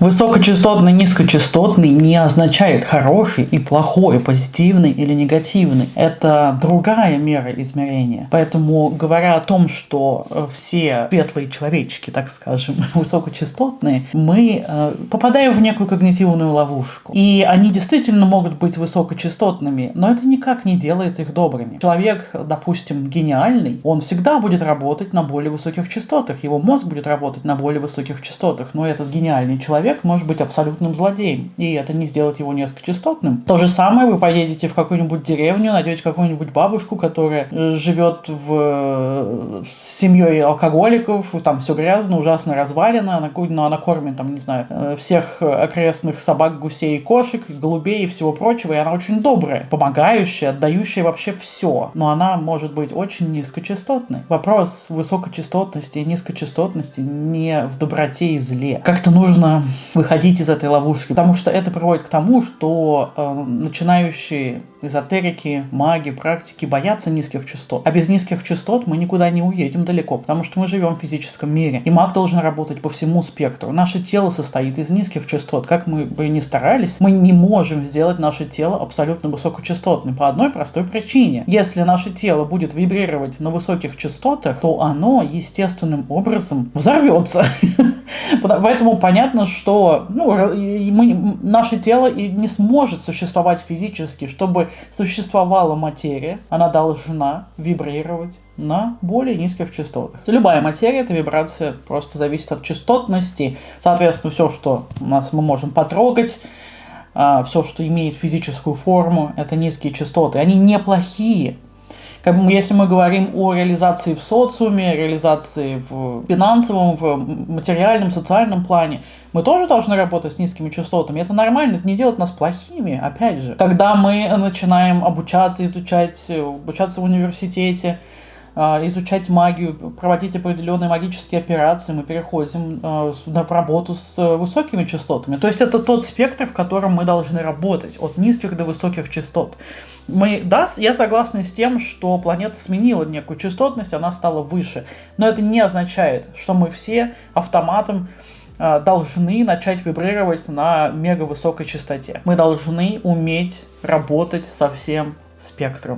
Высокочастотный, низкочастотный не означает хороший и плохой, позитивный или негативный. Это другая мера измерения. Поэтому, говоря о том, что э, все светлые человечки, так скажем, высокочастотные, мы э, попадаем в некую когнитивную ловушку. И они действительно могут быть высокочастотными, но это никак не делает их добрыми. Человек, допустим, гениальный, он всегда будет работать на более высоких частотах. Его мозг будет работать на более высоких частотах. Но этот гениальный человек человек может быть абсолютным злодеем, и это не сделает его низкочастотным. То же самое вы поедете в какую-нибудь деревню, найдете какую-нибудь бабушку, которая э, живет в... с семьей алкоголиков, там все грязно, ужасно развалено, она, но она кормит, там, не знаю, э, всех окрестных собак, гусей, кошек, голубей и всего прочего, и она очень добрая, помогающая, отдающая вообще все, но она может быть очень низкочастотной. Вопрос высокочастотности и низкочастотности не в доброте и зле. Как-то нужно выходить из этой ловушки, потому что это приводит к тому, что э, начинающие эзотерики, маги, практики боятся низких частот. А без низких частот мы никуда не уедем далеко, потому что мы живем в физическом мире. И маг должен работать по всему спектру. Наше тело состоит из низких частот. Как мы бы ни старались, мы не можем сделать наше тело абсолютно высокочастотным по одной простой причине. Если наше тело будет вибрировать на высоких частотах, то оно естественным образом взорвется. Поэтому понятно, что ну, мы, наше тело и не сможет существовать физически, чтобы существовала материя, она должна вибрировать на более низких частотах. Любая материя, это вибрация, просто зависит от частотности. Соответственно, все, что у нас мы можем потрогать, а, все, что имеет физическую форму, это низкие частоты. Они неплохие, если мы говорим о реализации в социуме, реализации в финансовом, в материальном, социальном плане, мы тоже должны работать с низкими частотами. Это нормально, это не делает нас плохими, опять же. Когда мы начинаем обучаться, изучать, обучаться в университете, изучать магию, проводить определенные магические операции, мы переходим а, в работу с высокими частотами. То есть это тот спектр, в котором мы должны работать, от низких до высоких частот. Мы, да, я согласна с тем, что планета сменила некую частотность, она стала выше. Но это не означает, что мы все автоматом а, должны начать вибрировать на мега высокой частоте. Мы должны уметь работать со всем спектром.